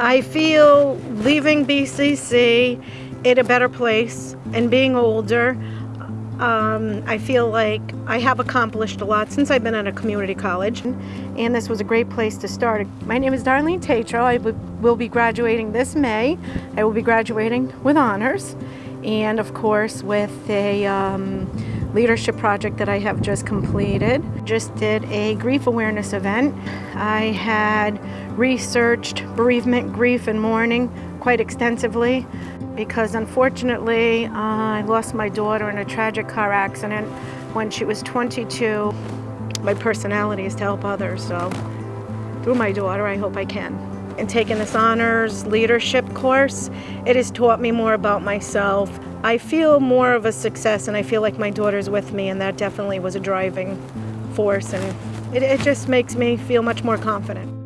I feel leaving BCC in a better place and being older. Um, I feel like I have accomplished a lot since I've been at a community college, and this was a great place to start. My name is Darlene Tatro. I will be graduating this May. I will be graduating with honors, and of course with a um, leadership project that I have just completed. Just did a grief awareness event. I had researched bereavement, grief, and mourning quite extensively because unfortunately uh, I lost my daughter in a tragic car accident when she was 22. My personality is to help others, so through my daughter I hope I can. In taking this honors leadership course, it has taught me more about myself. I feel more of a success and I feel like my daughter's with me and that definitely was a driving force and it, it just makes me feel much more confident.